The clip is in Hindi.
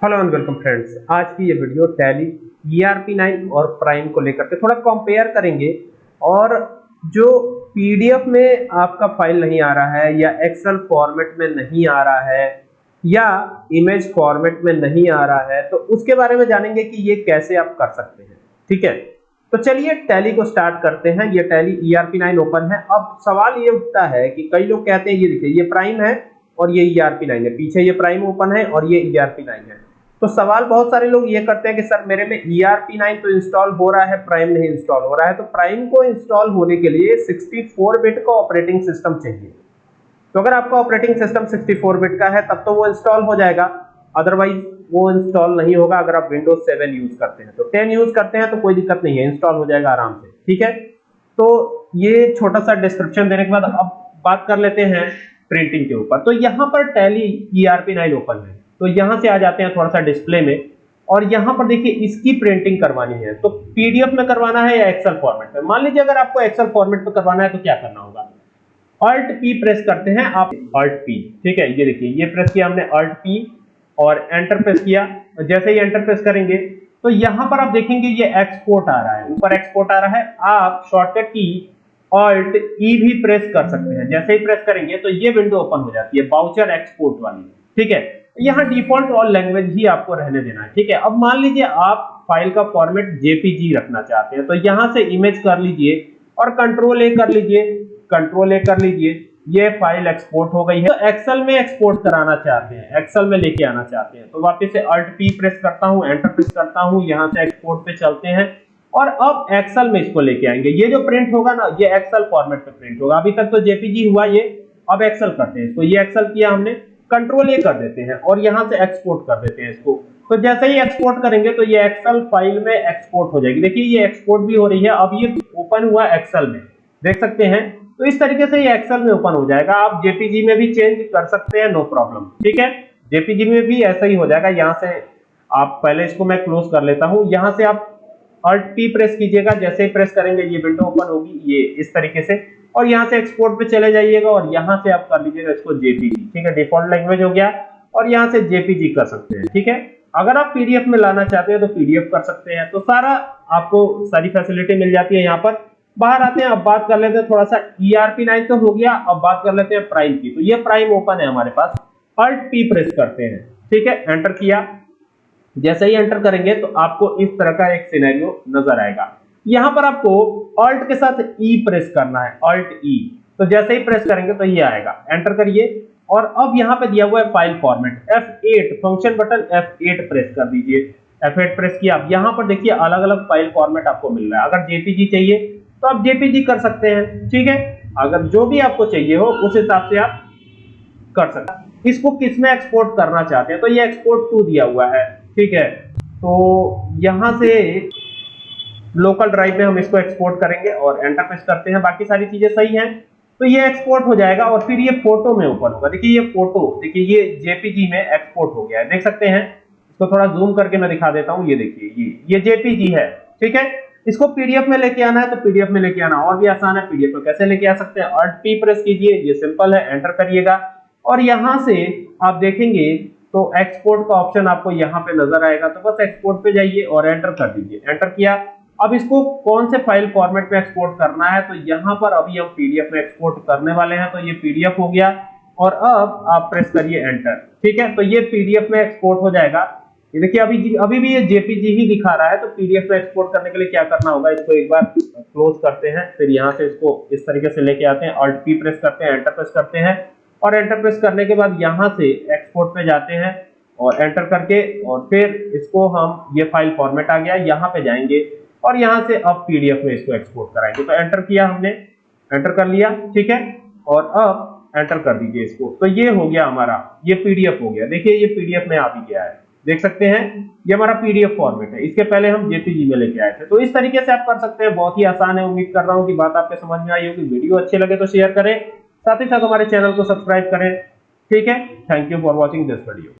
हेलो एंड वेलकम फ्रेंड्स आज की ये वीडियो टैली ईआरपी 9 और प्राइम को लेकर के थोड़ा कंपेयर करेंगे और जो पीडीएफ में आपका फ़ाइल नहीं आ रहा है या एक्सेल फॉर्मेट में नहीं आ रहा है या इमेज फॉर्मेट में नहीं आ रहा है तो उसके बारे में जानेंगे कि ये कैसे आप कर सकते हैं। ठीक है? तो चलिए टैली को स्टार्ट करते हैं। ये टैली ईआरपी 9 ओपन है। अब सवाल ये उठता है कि कई लोग कहते हैं, ये देखिए, ये प्राइम है और ये ईआरपी 9 है। पीछे ये प्राइम ओपन है और ये ईआरपी 9 है। तो सवाल बहुत सारे लोग ये करते हैं कि सर मेरे में ERP9 तो इंस्टॉल हो रहा है प्राइम नहीं इंस्टॉल हो रहा है तो प्राइम को इंस्टॉल होने के लिए 64 बिट का ऑपरेटिंग सिस्टम चाहिए। तो अगर आपका ऑपरेटिंग सिस्टम 64 बिट का है, तब तो वो इंस्टॉल हो जाएगा। अदरवाइज़ वो इंस्टॉल नहीं होगा अगर आप विंडोज़ सेवन यूज़ करते हैं। तो टेन यूज़ करते हैं तो कोई दिक्कत नहीं है इंस्टॉल हो जाएगा आराम से। ठीक है? तो ये छोटा सा डिस्क्रिप्शन देने के बाद अब बात कर लेते हैं प्रिंटिंग के ऊपर। तो यहाँ पर टैली ERP9 ओपन है। तो यहाँ से आ जाते हैं थोड़ा सा डिस्प्ले में। और यहाँ पर देखिए, इसकी प्रिंटिंग करवानी है। तो पीडीएफ में करवाना है या एक्सेल फॉर्मेट में? मान लीजिए, अगर आपको एक्सेल फॉर्मेट में करवाना है तो क्या करना होगा? अल्ट पी प्रेस करते हैं आप। अल्ट पी ठीक है? ये देखिए, ये प्रेस किया हमने अल्ट पी और एंटर प्रेस किया। जैसे ही एंटर प्रेस करेंगे तो यहाँ पर आप देखेंगे ये एक्सपोर्ट आ रहा है। ऊपर एक्सपोर्ट आ रहा है। आप शॉर्टकट की ऑल्ट ई भी प्रेस कर सकते हैं। जैसे ही प्रेस करेंगे तो ये विंडो ओपन हो जाती है बाउचर एक्सपोर्ट वाली। ठीक है? यहाँ डिफ़ॉल्ट ऑल लैंग्वेज ही आपको रहने देना है, ठीक है? अब मान लीजिए आप फ़ाइल का फॉर्मेट जेपीजी रखना चाहते हैं तो यहाँ से इमेज कर लीजिए और कंट्रोल ए कर लीजिए कंट्रोल ए कर लीजिए, ये फ़ाइल एक्सपोर्ट हो गई है। तो एक्सेल में एक्सपोर्ट कराना चाहते हैं एक्सेल में लेके आना चाहते हैं तो वापस से अल्ट पी प्रेस करता हूँ एंटर प्रेस करता हूँ, यहाँ से एक्सपोर्ट पे चलते हैं और अब एक्सेल में इसको लेके आएँगे। ये जो प्रिंट होगा ना, ये एक्सेल फॉर्मेट पे प्रिंट होगा। अभी तक तो जेपीजी हुआ ये, अब एक्सेल करते हैं इसको। ये एक्सेल किया हमने कंट्रोल ए कर देते हैं और यहाँ से एक्सपोर्ट कर देते हैं इसको। तो जैसे ही एक्सपोर्ट करेंगे तो ये एक्सेल फ़ाइल में एक्सपोर्ट हो जाएगी। देखिए, ये एक्सपोर्ट भी हो रही है। अब ये ओपन हुआ एक्सेल में। देख सकते हैं? तो इस तरीके से ये एक्सेल में ओपन हो जाएगा। आप जेपीजी में भी चेंज कर सकते हैं नो प्रॉब्लम ठीक है? जेपीजी में भी ऐसा ही हो जाएगा। यहाँ से आप, पहले इसको मैं क्लोज कर लेता हूँ। यहाँ से आप अल्ट पी प्रेस कीजिएगा। जैसे ही प्रेस करेंगे, ये विंडो ओपन होगी। ये इस तरीके से और यहाँ से एक्सपोर्ट पे चले जाइएगा और यहाँ से आप कर लीजिएगा इसको जेपीजी ठीक है? डिफ़ॉल्ट लैंग्वेज हो गया और यहाँ से जेपीजी कर सकते हैं, ठीक है? अगर आप पीडीएफ में लाना चाहते हैं तो पीडीएफ कर सकते हैं। तो सारा आपको सारी फैसिलिटी मिल जाती है यहाँ पर। बाहर आते हैं, अब बात कर लेते हैं, थोड़ा सा ईआरपी नाइन तो हो गया, अब बात कर लेते हैं प्राइम की। तो ये प्राइम ओपन है हमारे पास। अल्ट पी प्रेस करते हैं, ठीक है? एंटर किया। जैसे ही एंटर करेंगे तो आपको इस तरह का एक सिनेरियो नज़र आएगा। यहाँ पर आपको ऑल्ट के साथ ई e प्रेस करना है ऑल्ट ई e। तो जैसे ही प्रेस करेंगे तो ये आएगा। एंटर करिए। और अब यहाँ पे दिया हुआ है file format F8 function button F8 press कर दीजिए। F8 प्रेस किया। अब यहाँ पर देखिए अलग अलग फ़ाइल फॉर्मेट आपको मिल रहा है। अगर जेपीजी चाहिए तो आप जेपीजी कर सकते हैं। ठीक है? अगर जो भी आपको चाहिए हो, उस हिसाब से आप कर सकते हैं। इसको किसमें एक्सपोर्ट करना चाहते हैं? तो ये एक्सपोर्ट टू दिया हुआ है। ठीक है? तो यहाँ से लोकल ड्राइव में हम इसको एक्सपोर्ट करेंगे और एंटर प्रेस करते हैं। बाकी सारी चीज़ें सही हैं। तो ये एक्सपोर्ट हो जाएगा और फिर ये फ़ोटो में ओपन होगा। देखिए ये फ़ोटो देखिए ये जेपीजी में एक्सपोर्ट हो गया है। देख सकते हैं। इसको थोड़ा जूम करके मैं दिखा देता हूँ। ये देखिए, ये ये जेपीजी है, ठीक है? इसको पीडीएफ में लेके आना है तो पीडीएफ में लेके आना और भी आसान है। पीडीएफ में कैसे लेके आ सकते हैं? अल्ट पी प्रेस कीजिए। ये सिंपल है एंटर करिएगा। और यहाँ से आप देखेंगे तो एक्सपोर्ट का ऑप्शन आपको यहाँ पे नज़र आएगा। तो बस एक्सपोर्ट पे जाइए और एंटर कर दीजिए। एंटर किया। अब इसको कौन से फ़ाइल फॉर्मेट में एक्सपोर्ट करना है? तो यहाँ पर अभी हम पीडीएफ में एक्सपोर्ट करने वाले हैं तो ये पीडीएफ हो गया। और अब आप प्रेस करिए एंटर ठीक है? तो ये पीडीएफ में एक्सपोर्ट हो जाएगा। ये देखिए, अभी अभी भी ये जेपीजी ही दिखा रहा है तो पीडीएफ में एक्सपोर्ट करने के लिए क्या करना होगा? इसको एक बार क्लोज करते हैं, फिर यहाँ से इसको इस तरीके से लेके आते हैं। ऑल्ट पी प्रेस करते हैं एंटर प्रेस करते हैं। और एंटर प्रेस करने के बाद यहाँ से एक्सपोर्ट पे जाते हैं और एंटर करके, और फिर इसको हम, ये फ़ाइल फॉर्मेट आ गया, यहाँ पे जाएँगे। और यहाँ से अब पीडीएफ में इसको एक्सपोर्ट कराएँगे। तो एंटर किया हमने। एंटर कर लिया, ठीक है? और अब एंटर कर दीजिए इसको। तो ये हो गया हमारा, ये पीडीएफ हो गया। देखिए, ये पीडीएफ में आ भी गया है? देख सकते हैं, ये हमारा पीडीएफ फॉर्मेट है। इसके पहले हम जेपीजी में लेके आए थे। तो इस तरीके से आप कर सकते हैं। बहुत ही आसान है। उम्मीद कर रहा हूँ कि बात आपके समझ में आई होगी। वीडियो अच्छे लगे तो शेयर करें। साथ ही साथ हमारे चैनल को सब्सक्राइब करें। ठीक है? Thank you for watching this video